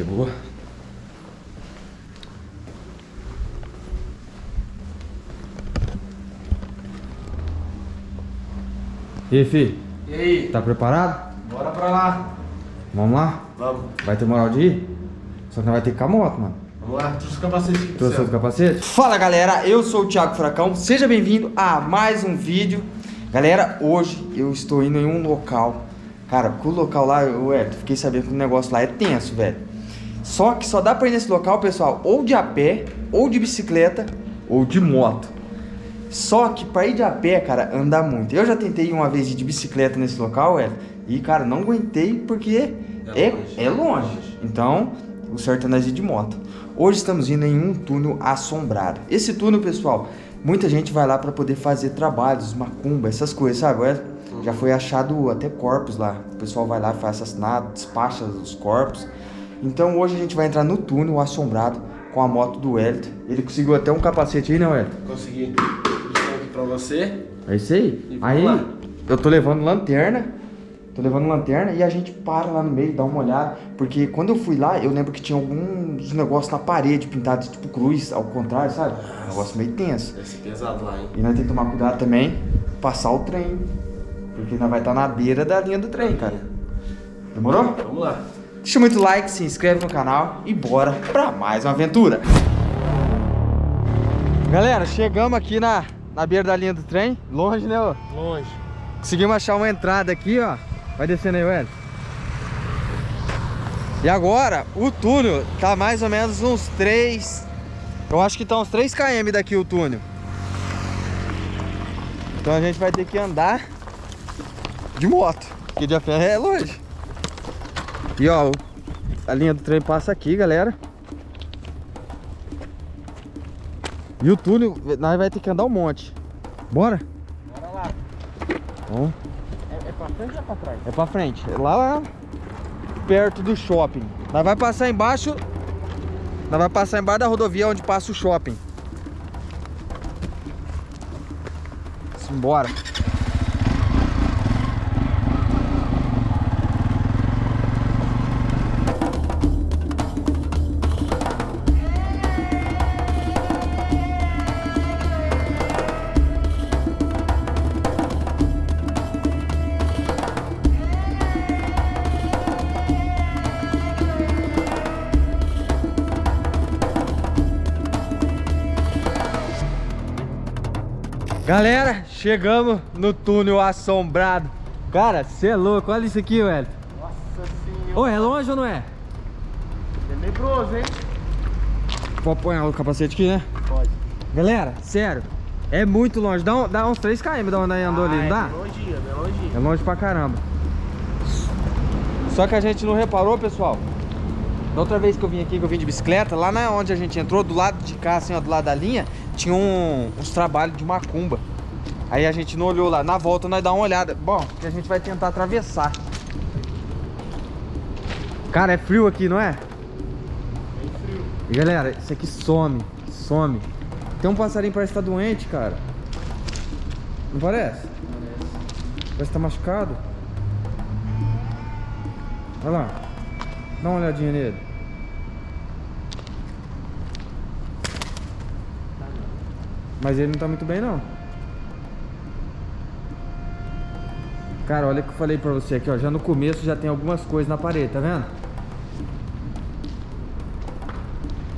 chegou. E aí, fi? E aí? Tá preparado? Bora pra lá. Vamos lá? Vamos. Vai ter moral de ir? Só que não vai ter que com a moto, mano. Vamos lá. Trouxe o capacete aqui Trouxe o capacete? Fala galera, eu sou o Thiago Furacão, seja bem-vindo a mais um vídeo. Galera, hoje eu estou indo em um local. Cara, o local lá, eu é, fiquei sabendo que o negócio lá é tenso, velho. Só que só dá pra ir nesse local, pessoal, ou de a pé, ou de bicicleta, ou de moto. Só que pra ir de a pé, cara, anda muito. Eu já tentei uma vez ir de bicicleta nesse local, velho, e cara, não aguentei porque É é, longe. é longe. Então, o certo é nós ir de moto. Hoje estamos indo em um túnel assombrado. Esse túnel, pessoal, muita gente vai lá para poder fazer trabalhos, macumba, essas coisas, sabe? Olha, Já foi achado até corpos lá. O pessoal vai lá, faz assassinato, despacha os corpos. Então hoje a gente vai entrar no túnel assombrado com a moto do Wellington. Ele conseguiu até um capacete aí, né, Wellington? Consegui. Trouxe aqui pra você. É isso aí. E Aí lá. eu tô levando lanterna. Tô levando lanterna e a gente para lá no meio, dá uma olhada. Porque quando eu fui lá, eu lembro que tinha alguns negócios na parede pintados tipo cruz, ao contrário, sabe? Um negócio meio tenso. Deve ser pesado lá, hein? E nós temos que tomar cuidado também, passar o trem. Porque nós vai estar na beira da linha do trem, cara. Demorou? Vamos lá. Deixa muito like, se inscreve no canal e bora pra mais uma aventura. Galera, chegamos aqui na, na beira da linha do trem. Longe, né, ô? Longe. Conseguimos achar uma entrada aqui, ó. Vai descendo aí, velho. E agora, o túnel tá mais ou menos uns 3... Eu acho que tá uns 3 km daqui o túnel. Então a gente vai ter que andar de moto. Porque de a pé é longe. E ó, a linha do trem passa aqui, galera. E o túnel, nós vai ter que andar um monte. Bora? Bora lá. Vamos. É, é pra frente ou pra trás? É pra frente. É lá, lá perto do shopping. Nós vai passar embaixo. Nós vai passar embaixo da rodovia onde passa o shopping. Simbora. Galera, chegamos no túnel assombrado. Cara, você é louco. Olha isso aqui, velho. Nossa senhora. Ô, é longe ou não é? Tenebroso, hein? Pode pôr o capacete aqui, né? Pode. Galera, sério. É muito longe. Dá, um- dá uns 3 km da onde andou ali, não dá? É longinho, é longinho. É longe pra caramba. Só que a gente não reparou, pessoal. Da outra vez que eu vim aqui, que eu vim de bicicleta, lá na onde a gente entrou, do lado de cá, assim, ó, do lado da linha, tinha um- uns trabalhos de macumba. Aí a gente não olhou lá. Na volta nós dá uma olhada. Bom, que a gente vai tentar atravessar. Cara, é frio aqui, não é? Bem frio. Galera, isso aqui some, some. Tem um passarinho parece que tá doente, cara. Não parece? Parece que tá machucado. Olha lá. Dá uma olhadinha nele. Mas ele não tá muito bem, não. Cara, olha o que eu falei pra você aqui, ó. Já no começo já tem algumas coisas na parede, tá vendo?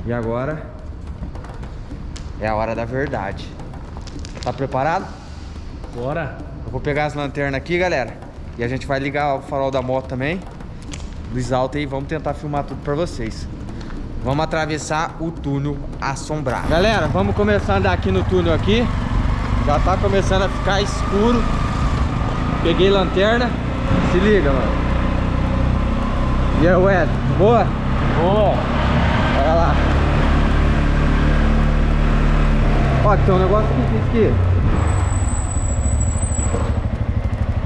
E agora é a hora da verdade. Tá preparado? Bora. Eu vou pegar as lanternas aqui, galera. E a gente vai ligar o farol da moto também. Luz alta aí, vamos tentar filmar tudo pra vocês. Vamos atravessar o túnel assombrado. Galera, vamos começar a andar aqui no túnel aqui. Já tá começando a ficar escuro. Peguei lanterna. Se liga, mano. E aí, Ed? Boa? Boa. Olha lá. Ó, tem um negócio aqui, aqui.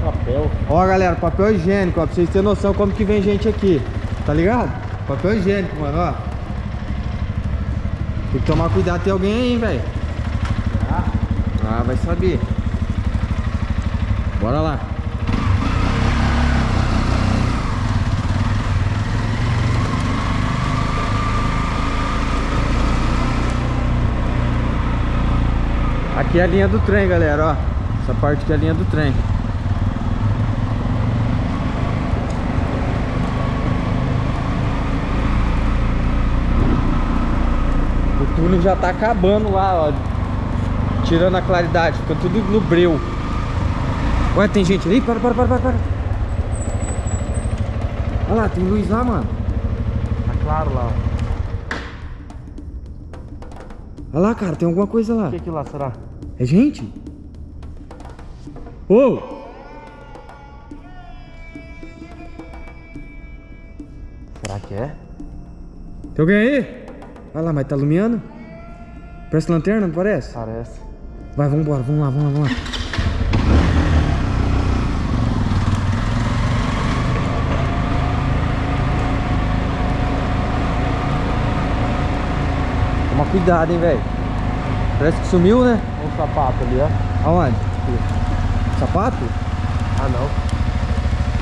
Papel. Ó, galera, papel higiênico, ó, pra vocês terem noção como que vem gente aqui. Tá ligado? Papel higiênico, mano, ó. Tem que tomar cuidado, tem alguém aí, velho. Ah. ah, vai saber. Bora lá. Aqui é a linha do trem, galera, ó. Essa parte aqui é a linha do trem. Já tá acabando lá, ó. Tirando a claridade, fica tudo no breu. Ué, tem gente ali? Para, para, para, para, para. Olha lá, tem luz lá, mano. Tá claro lá. Olha lá, cara, tem alguma coisa lá. O que é aquilo lá, será? É gente? Ô! Será que é? Tem alguém aí? Olha lá, mas tá iluminando? Parece lanterna, não parece? Parece. Vai, vambora, vamos lá, vamos lá, vamos lá. Toma cuidado, hein, velho. Parece que sumiu, né? Olha o sapato ali, ó. Aonde? Sapato? Ah, não.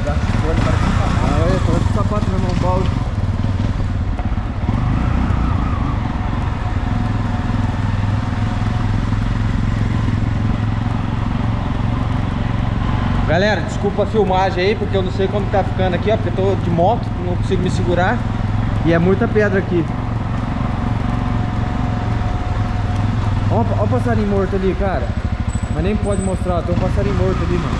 Ah, olha, tô com sapato no meu balde. Galera, desculpa a filmagem aí, porque eu não sei como tá ficando aqui, ó, porque eu tô de moto, não consigo me segurar. E é muita pedra aqui. Ó, ó o passarinho morto ali, cara. Mas nem pode mostrar, ó, tem um passarinho morto ali, mano.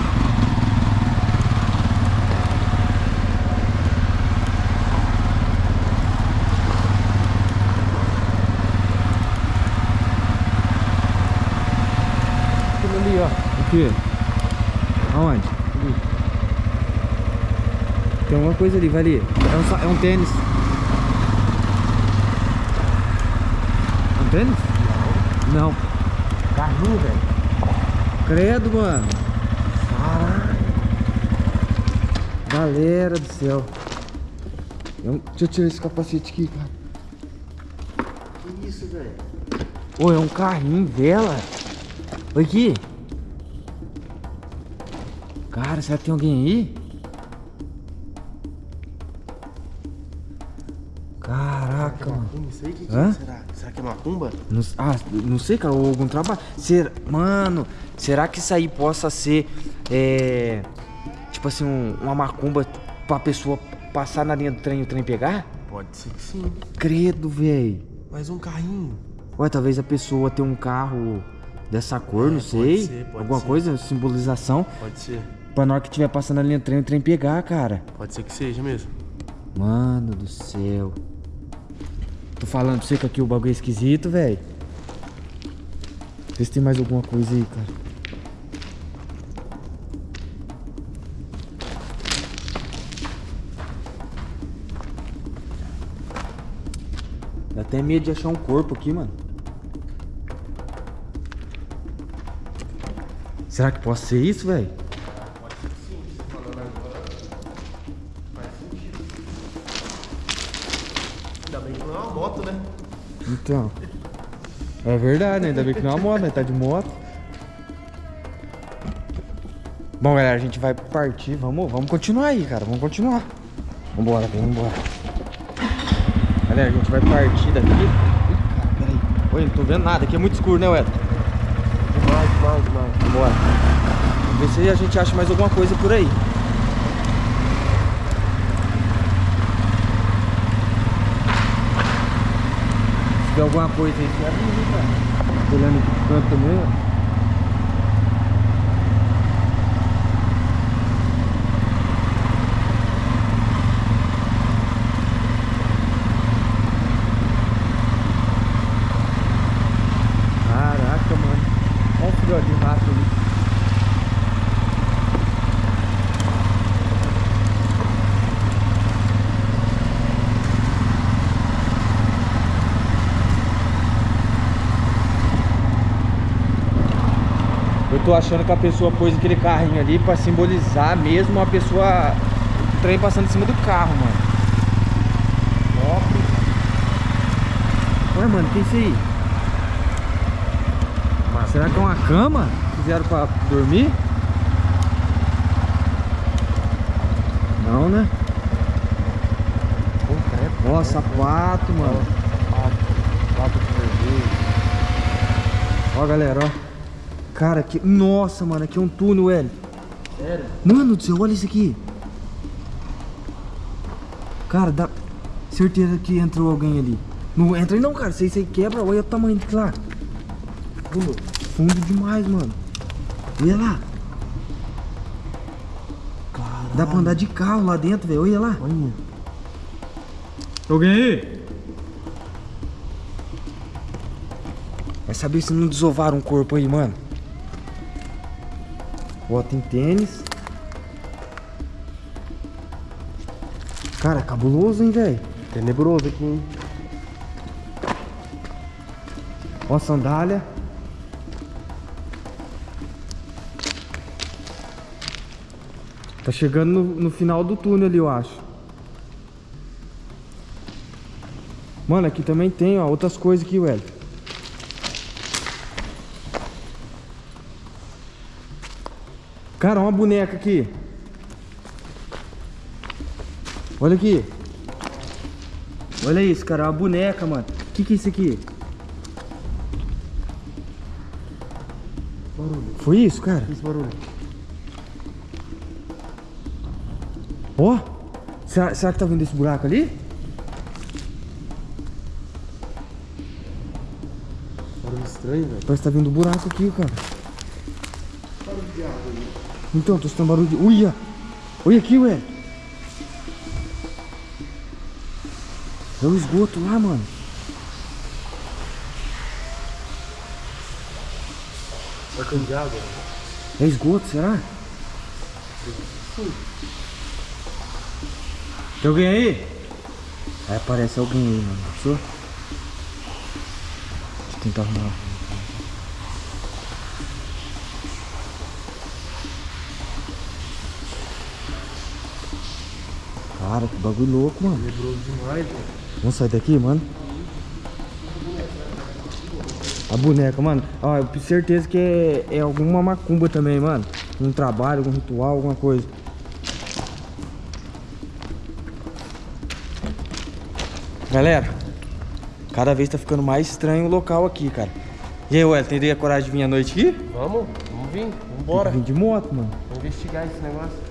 Aquilo ali, ó. O quê? Aonde? Tem alguma coisa ali, vai ali. É um, é um tênis. É um tênis? Não. Carrinho, velho. Credo, mano. Caralho. Galera do céu. Um- Deixa eu tirar esse capacete aqui, cara. Que isso, velho? Ô, é um carrinho vela. Olha aqui. Cara, será que tem alguém aí? Caraca, mano. Não sei o que, Hã? será? Será que é macumba? Não, ah, não sei, cara, ou algum trabalho. Ser, mano, será que isso aí possa ser, é, tipo assim, um- uma macumba pra pessoa passar na linha do trem e o trem pegar? Pode ser que sim. Credo, velho. Mas um carrinho. Ué, talvez a pessoa tenha um carro dessa cor, não É, pode sei. ser, pode Alguma ser. coisa, simbolização. Pode ser. Pra na hora que estiver passando na linha do trem, o trem pegar, cara. Pode ser que seja mesmo. Mano do céu. Tô falando pra você que aqui o bagulho é esquisito, velho. Vê se tem mais alguma coisa aí, cara. Dá até medo de achar um corpo aqui, mano. Será que pode ser isso, velho? Então. É verdade, né? Ainda bem que não é uma moto, né? Tá de moto. Bom, galera, a gente vai partir. Vamos, vamos continuar aí, cara. Vamos continuar. Vambora, vem, vambora. Galera, a gente vai partir daqui. Ih, cara, peraí. Oi, não tô vendo nada. Aqui é muito escuro, né, Weto? Demais, demais, demais. Vambora. Vamos ver se a gente acha mais alguma coisa por aí. Tem alguma coisa aí, olhando aqui pro canto também, ó. Caraca, mano. Olha o filhote de rato ali. Eu tô achando que a pessoa pôs aquele carrinho ali pra simbolizar mesmo a pessoa. O trem passando em cima do carro, mano. Ué, mano, que é isso aí? Será que é uma cama? Fizeram pra dormir? Não, né? Pô. Ó, sapato, mano. Sapato. Sapato vermelho. Ó, galera, ó. Cara, que. Nossa, mano, aqui é um túnel, L. Sério? Mano do céu, olha isso aqui. Cara, dá. Certeza que entrou alguém ali. Não entra aí não, cara. Aí, isso aí quebra. Olha o tamanho de lá. Fundo. Fundo demais, mano. Olha lá. Dá pra andar de carro lá dentro, velho. Olha lá. Olha. Alguém aí? Vai saber se não desovaram um corpo aí, mano. Ó, tem tênis. Cara, cabuloso, hein, velho? Tenebroso aqui, hein? Ó, sandália. Tá chegando no, no final do túnel ali, eu acho. Mano, aqui também tem, ó, outras coisas aqui, velho. Cara, uma boneca aqui. Olha aqui. Olha isso, cara, uma boneca, mano. O que que é isso aqui? Barulho. Foi isso, cara? Esse barulho. Ó, será, será que tá vindo esse buraco ali? Barulho estranho, velho. Parece que tá vindo buraco aqui, cara. Então, tô escutando barulho de... Uia! Olha aqui, ué! É o esgoto lá, mano. Barcão de água. É esgoto, será? Tem alguém aí? Aí aparece alguém aí, mano. Deixa eu tentar arrumar. Cara, que bagulho louco, mano. Tenebroso demais. Vamos sair daqui, mano? A boneca, mano. Ó, eu tenho certeza que é, é alguma macumba também, mano. Um trabalho, algum ritual, alguma coisa. Galera, cada vez tá ficando mais estranho o local aqui, cara. E aí, Ué, teria coragem de vir à noite aqui? Vamos? Vamos vir? Vamos Tem embora. que vir de moto, mano. Vamos investigar esse negócio.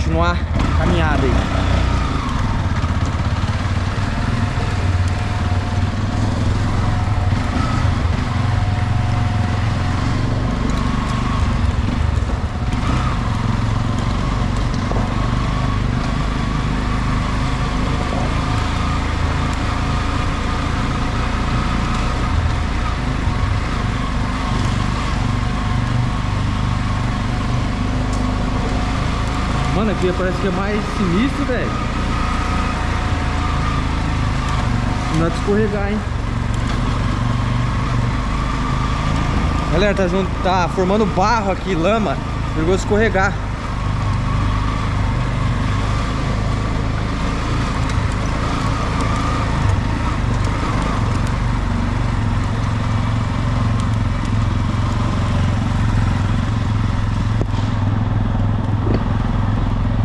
Continuar a caminhada aí. Parece que é mais sinistro, velho. Não é de escorregar, hein? Galera, tá, junto, tá formando barro aqui, lama. Perigoso escorregar.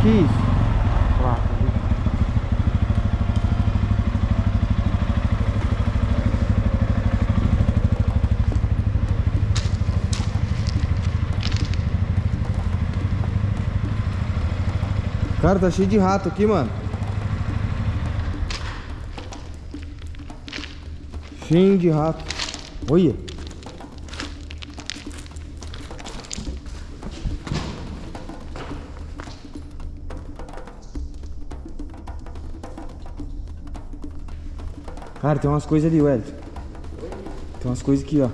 Que isso? Cara, tá cheio de rato aqui, mano. Cheio de rato. Olha. Cara, tem umas coisas ali, Wellington. Tem umas coisas aqui, ó.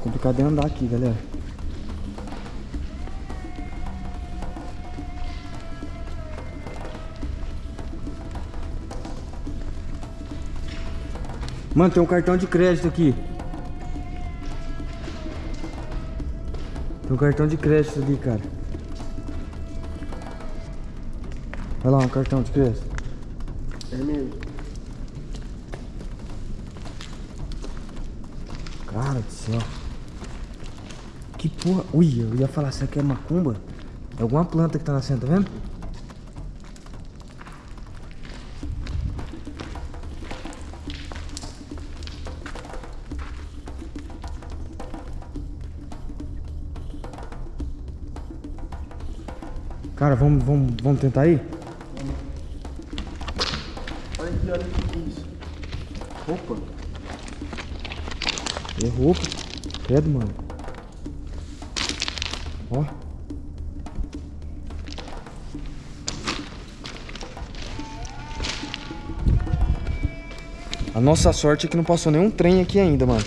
Complicado de andar aqui, galera. Mano, tem um cartão de crédito aqui. Tem um cartão de crédito ali, cara. Olha lá, um cartão de crédito mesmo. Cara do céu. Que porra. Ui, eu ia falar, será que é macumba? É alguma planta que tá nascendo, tá vendo? Cara, vamos, vamos, vamos tentar aí? Roupa. Credo, mano. Ó. A nossa sorte é que não passou nenhum trem aqui ainda, mano.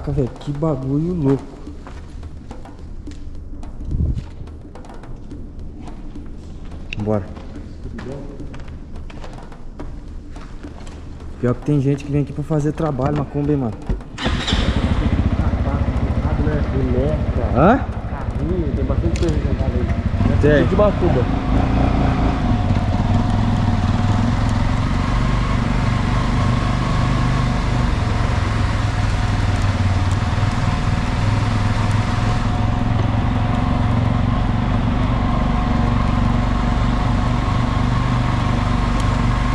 Caraca, velho, que bagulho louco. Bora. Pior que tem gente que vem aqui pra fazer trabalho, macumba, hein, mano. Hã? carrinho, tem bastante coisa sentada aí. Tem. De Batuba.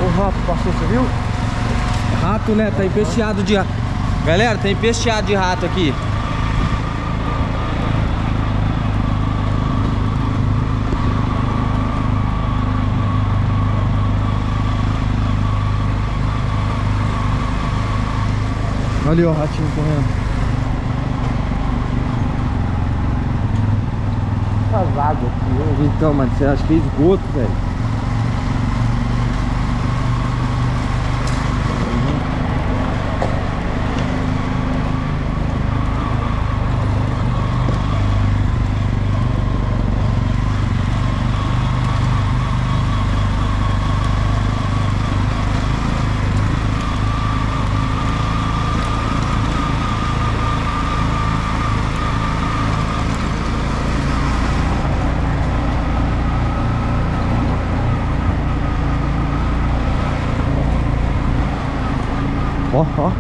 O rato passou, você viu? Rato, né? Tá empesteado de rato. Galera, tá empesteado de rato aqui. Olha o ratinho correndo. Essas águas aqui? Então, mano, você acha que é esgoto, velho? Ó, ó.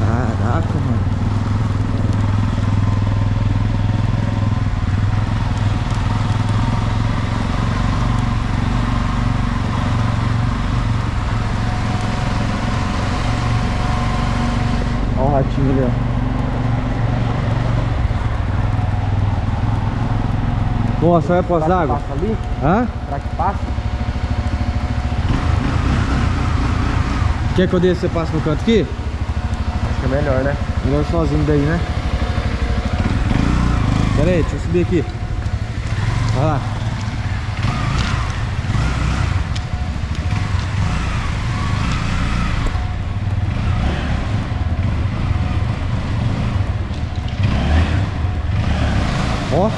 Caraca, mano. Ó o ratinho ali, ó. Nossa, olha Será que d'água. Passa ali? Hã? Será que passa? Quer que eu desça você passe no canto aqui? Acho que é melhor, né? Melhor sozinho daí, né? Pera aí, deixa eu subir aqui. Vai lá. Ó.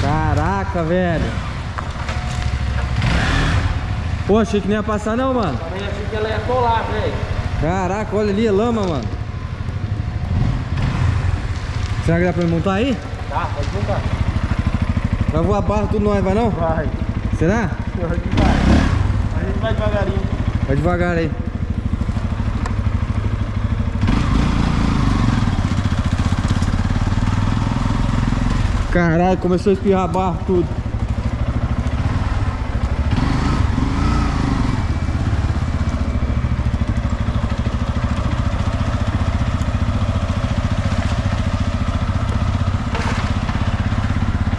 Caraca, velho. Pô, achei que nem ia passar não, mano. Também achei que ela ia colar, velho. Caraca, olha ali, é lama, mano. Será que dá pra me montar aí? Tá, pode montar. Vai voar barro tudo nós, vai não? Vai. Será? Vai. A gente vai devagarinho. Vai devagar aí. Caralho, começou a espirrar barro tudo.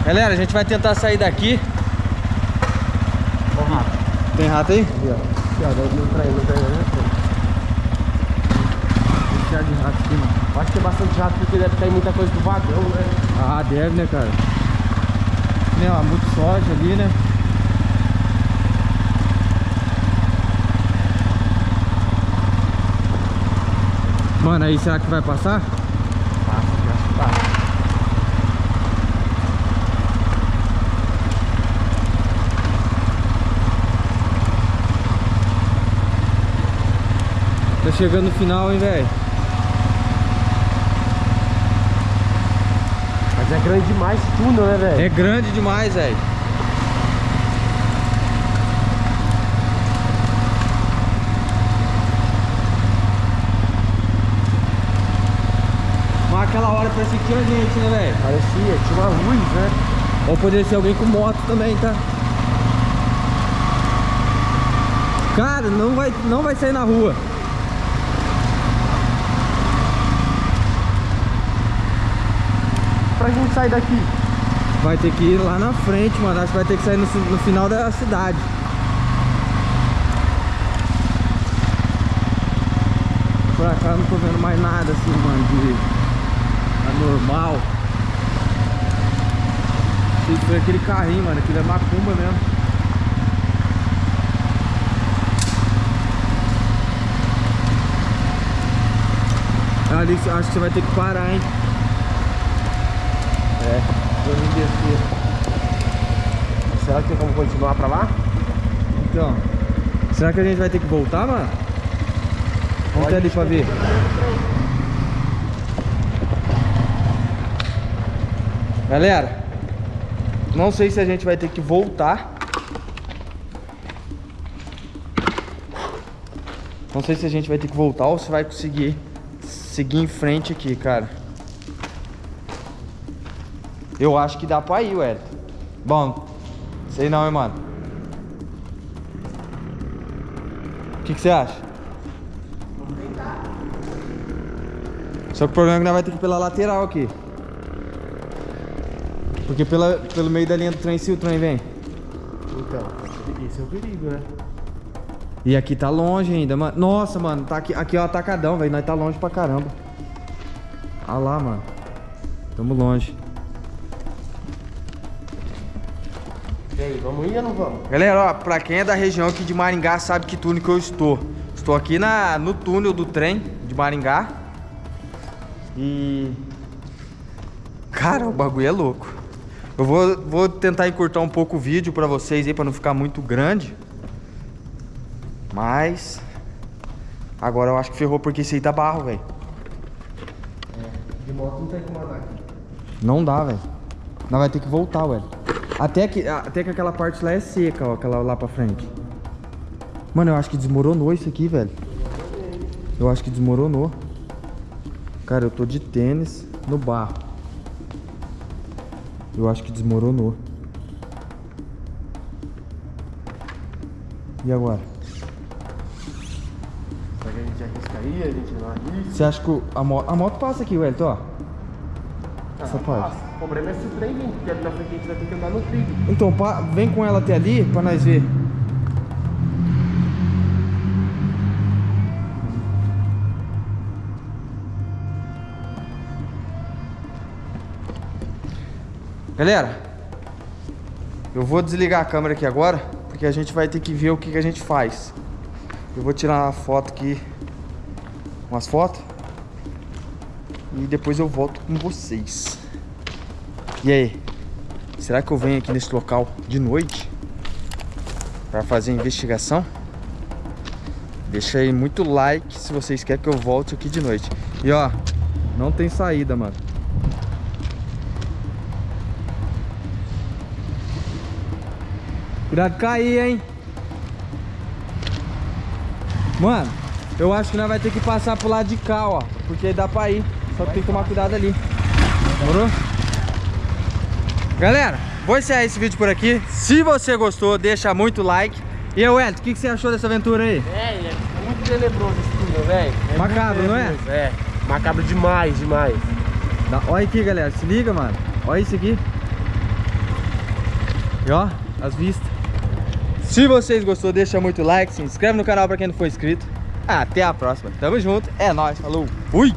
Galera, a gente vai tentar sair daqui. Ó rato. Tem rato aí? Ali, ó. Aqui, ó. Não não né? Tem de rato aqui, mano. Acho que é bastante rato porque deve cair muita coisa do vagão, né? Ah, deve, né, cara? Né, ó, muito soja ali, né? Mano, aí será que vai passar? Passa, eu acho que passa. Tá chegando no final, hein, velho? Mas é grande demais esse túnel, né, velho? É grande demais, velho. Mas aquela hora parecia que tinha gente, né, velho? Parecia, tinha uma luz, né? Ou poderia ser alguém com moto também, tá? Cara, não vai, não vai sair na rua. Pra gente sair daqui. Vai ter que ir lá na frente, mano. Acho que vai ter que sair no, no final da cidade. Pra cá não tô vendo mais nada assim, mano, de anormal. Achei que foi aquele carrinho, mano. Aquilo é macumba mesmo. Ali acho que você vai ter que parar, hein? É, vou me descer. Será que tem como continuar pra lá? Então, será que a gente vai ter que voltar, mano? Vamos até ali pra ver. Galera, não sei se a gente vai ter que voltar. Não sei se a gente vai ter que voltar ou se vai conseguir seguir em frente aqui, cara. Eu acho que dá pra ir, Wellington. Bom, sei não, hein, mano. O que, que você acha? Só que o problema é que nós vamos ter que ir pela lateral aqui. Porque pela, pelo meio da linha do trem, se o trem vem. Então, esse é o perigo, né? E aqui tá longe ainda, mano. Nossa, mano, tá aqui, aqui é o atacadão, velho. Nós tá longe pra caramba. Ah lá, mano. Tamo longe. Aí, vamos ir ou não vamos? Galera, ó, pra quem é da região aqui de Maringá sabe que túnel que eu estou. Estou aqui na, no túnel do trem de Maringá. E... Cara, o bagulho é louco. Eu vou, vou tentar encurtar um pouco o vídeo pra vocês aí, pra não ficar muito grande. Mas... Agora eu acho que ferrou porque esse aí tá barro, velho. De moto não tem como andar aqui. Não dá, velho. Nós vai ter que voltar, velho. Até que, até que aquela parte lá é seca, ó. Aquela lá pra frente. Mano, eu acho que desmoronou isso aqui, velho. Eu acho que desmoronou. Cara, eu tô de tênis no barro. Eu acho que desmoronou. E agora? Será que a gente arrisca aí? A gente não arrisca? Você acha que a, mo a moto passa aqui, Wellington, ó? Essa parte. O problema é se o trem vir, porque ali na frente a gente vai ter que andar no trilho. Então, vem com ela até ali pra nós ver. Galera, eu vou desligar a câmera aqui agora, porque a gente vai ter que ver o que, que a gente faz. Eu vou tirar uma foto aqui, umas fotos, e depois eu volto com vocês. E aí? Será que eu venho aqui nesse local de noite para fazer a investigação? Deixa aí muito like se vocês querem que eu volte aqui de noite. E ó, não tem saída, mano. Cuidado cair, hein? Mano, eu acho que nós vai ter que passar pro lado de cá, ó. Porque dá pra ir. Só que tem que tomar cuidado ali. Demorou? Galera, vou encerrar esse vídeo por aqui. Se você gostou, deixa muito like. E aí, Wellington, o que, que você achou dessa aventura aí? É, é muito tenebroso esse túnel, velho. É Macabro, não é? É, macabro demais, demais. Dá- Olha aqui, galera. Se liga, mano. Olha isso aqui. E ó, as vistas. Se vocês gostou, deixa muito like, se inscreve no canal pra quem não for inscrito. Até a próxima. Tamo junto. É nóis. Falou. Fui.